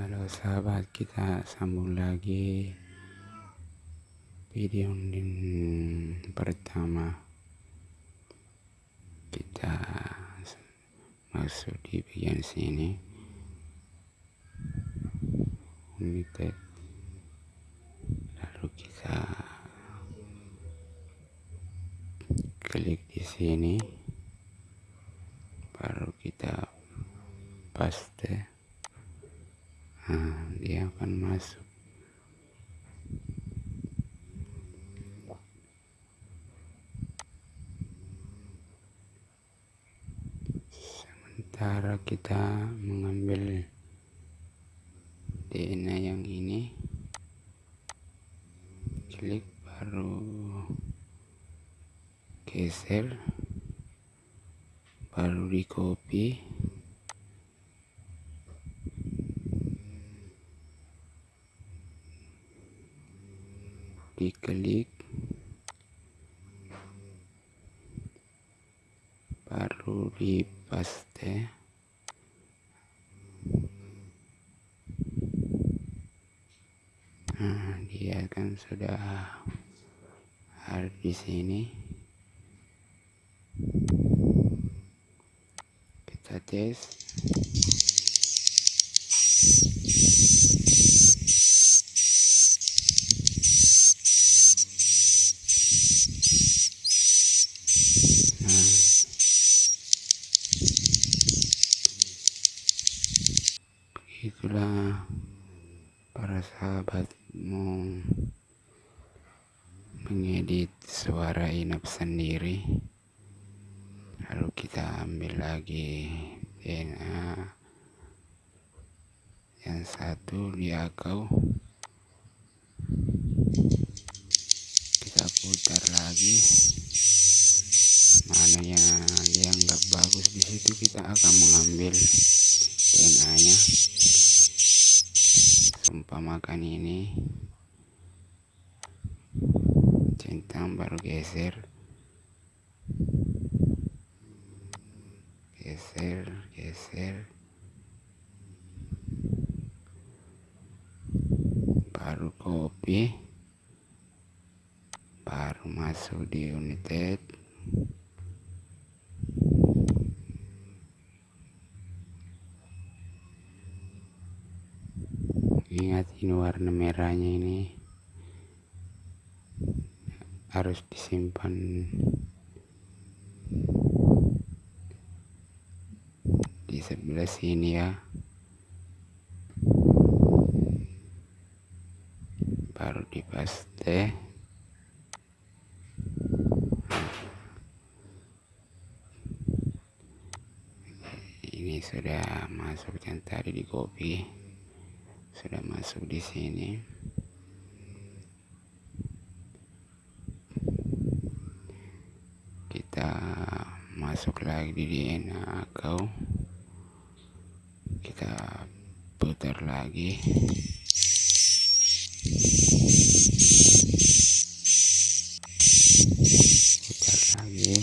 Halo sahabat kita sambung lagi video pertama. Kita masuk di bagian sini. United lalu kita klik di sini. Baru kita paste nah, dia akan masuk sementara kita mengambil DNA yang ini. Klik baru geser baru di copy diklik. Baru di paste nah dia kan sudah ada di sini kita tes itulah para sahabat mau mengedit suara inap sendiri. Lalu kita ambil lagi DNA yang satu di akau kita putar lagi. Mana yang dianggap bagus di situ kita akan mengambil DNA umpamakan ini centang baru geser. Geser geser. Baru copy baru masuk di united ingat ini warna merahnya ini. Harus disimpan. Di sebelah sini ya. Baru dipaste ini sudah masuk yang tadi di copy sudah masuk di sini. Kita masuk lagi di DNA kau kita putar lagi putar lagi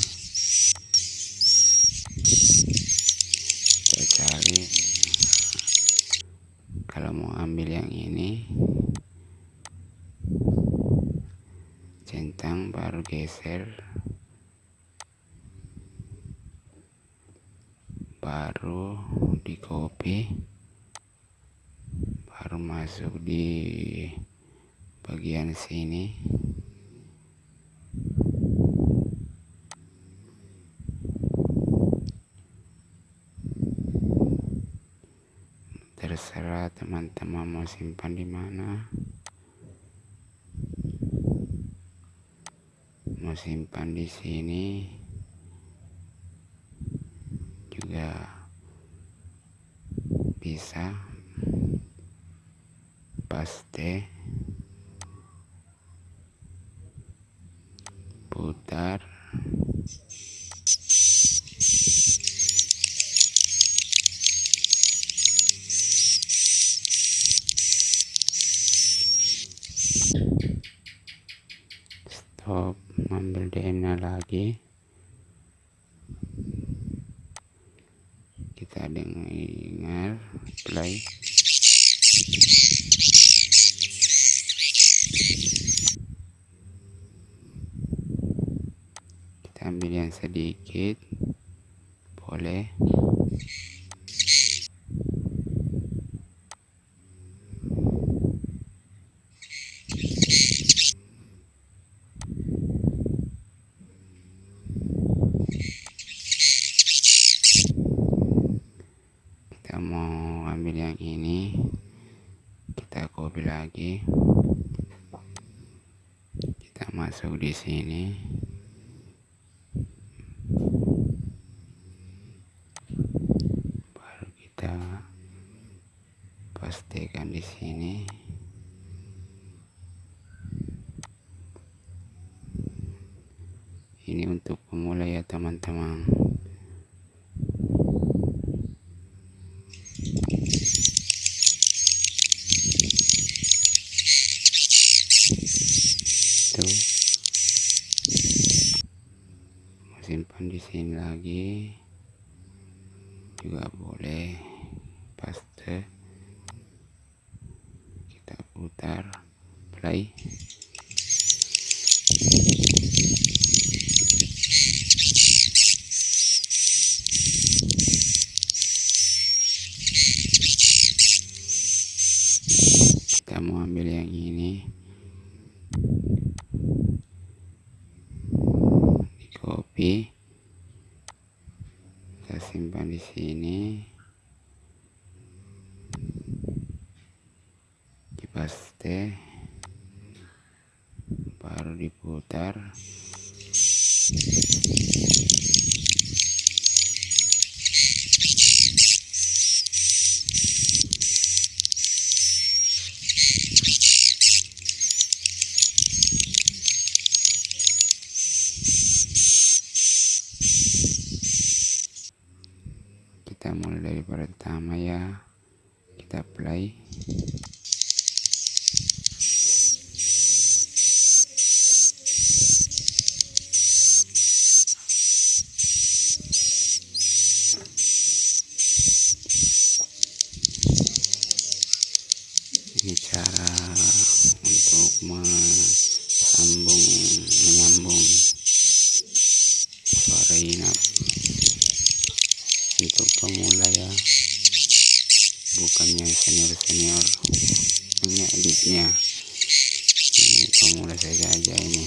kita cari kalau mau ambil yang ini centang baru geser. Baru di copy baru masuk di bagian sini. Terserah teman-teman mau simpan di mana mau simpan di sini. Juga bisa. Paste putar desktop ambil DM nya lagi. Kita dengar play kita ambil yang sedikit. Boleh. Mau ambil yang ini kita copy lagi. Kita masuk di sini. Baru kita pastikan di sini. Ini untuk pemula ya teman-teman itu simpan di sini lagi. Juga boleh paste. Kita putar play. Kita mau ambil yang ini di copy kita simpan di sini. Di paste baru diputar kita mulai dari pertama ya. Kita play ini cara untuk menyambung menyambung suara inap untuk pemula ya bukannya senior senior punya editnya ini pemula saja aja ini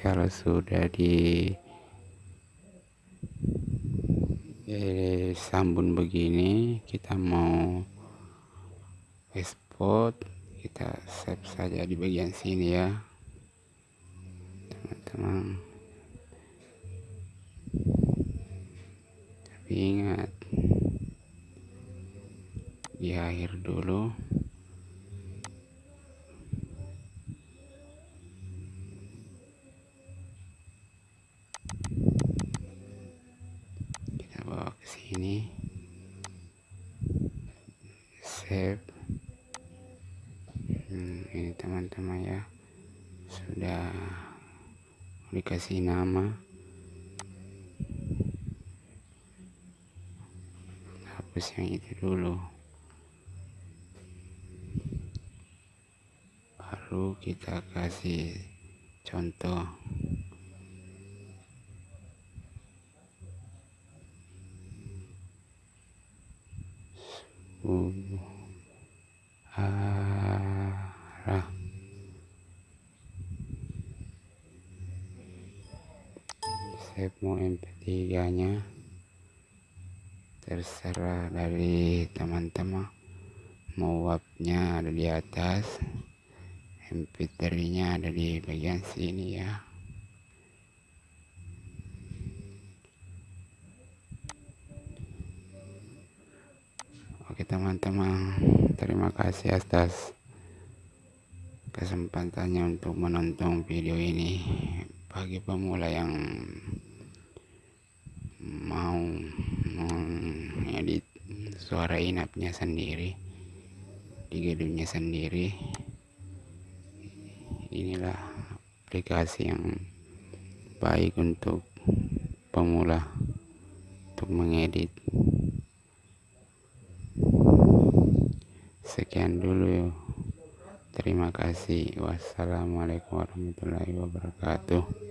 kalau sudah di eh, sambun begini kita mau export kita save saja di bagian sini ya teman-teman tapi ingat di akhir dulu kita bawa ke sini save. Hmm, ini teman-teman ya sudah dikasih nama. Hapus yang itu dulu. Baru kita kasih contoh. Arah save mau mp3 nya terserah dari teman-teman mau wapnya ada di atas mp3 nya ada di bagian sini ya. Oke teman-teman, terima kasih atas kesempatannya untuk menonton video ini. Bagi pemula yang mau mengedit suara inapnya sendiri di gedungnya sendiri. Inilah aplikasi yang baik untuk pemula untuk mengedit. Sekian dulu. Terima kasih. Wassalamualaikum warahmatullahi wabarakatuh